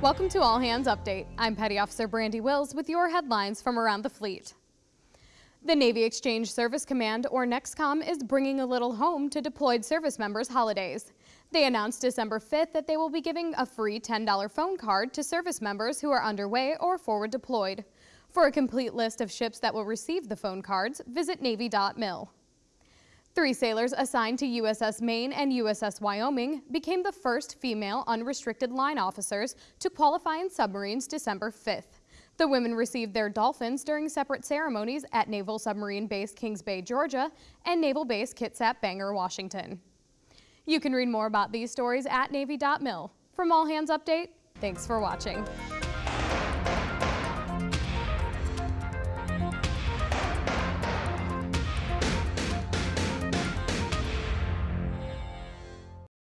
Welcome to All Hands Update. I'm Petty Officer Brandy Wills with your headlines from around the fleet. The Navy Exchange Service Command, or NEXCOM, is bringing a little home to deployed service members' holidays. They announced December 5th that they will be giving a free $10 phone card to service members who are underway or forward deployed. For a complete list of ships that will receive the phone cards, visit Navy.mil. Three sailors assigned to USS Maine and USS Wyoming became the first female unrestricted line officers to qualify in submarines December 5th. The women received their dolphins during separate ceremonies at Naval Submarine Base Kings Bay, Georgia, and Naval Base Kitsap Bangor, Washington. You can read more about these stories at Navy.mil. From All Hands Update, thanks for watching.